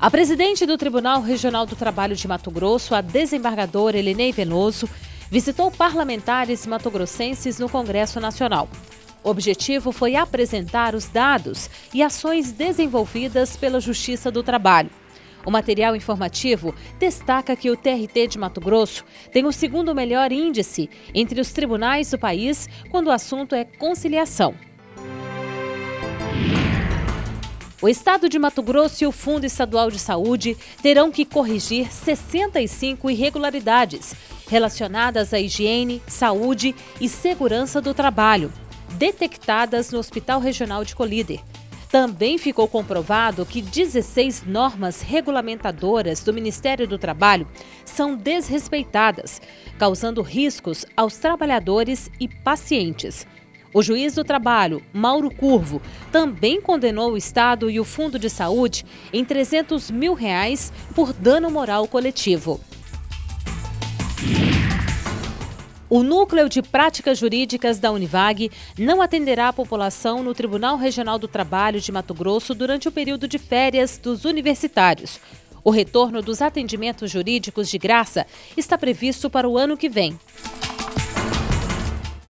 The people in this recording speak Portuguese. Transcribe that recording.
A presidente do Tribunal Regional do Trabalho de Mato Grosso, a desembargadora Elinei Venoso, visitou parlamentares matogrossenses no Congresso Nacional. O objetivo foi apresentar os dados e ações desenvolvidas pela Justiça do Trabalho. O material informativo destaca que o TRT de Mato Grosso tem o segundo melhor índice entre os tribunais do país quando o assunto é conciliação. O Estado de Mato Grosso e o Fundo Estadual de Saúde terão que corrigir 65 irregularidades relacionadas à higiene, saúde e segurança do trabalho, detectadas no Hospital Regional de Colíder. Também ficou comprovado que 16 normas regulamentadoras do Ministério do Trabalho são desrespeitadas, causando riscos aos trabalhadores e pacientes. O juiz do trabalho, Mauro Curvo, também condenou o Estado e o Fundo de Saúde em 300 mil reais por dano moral coletivo. O Núcleo de Práticas Jurídicas da Univag não atenderá a população no Tribunal Regional do Trabalho de Mato Grosso durante o período de férias dos universitários. O retorno dos atendimentos jurídicos de graça está previsto para o ano que vem.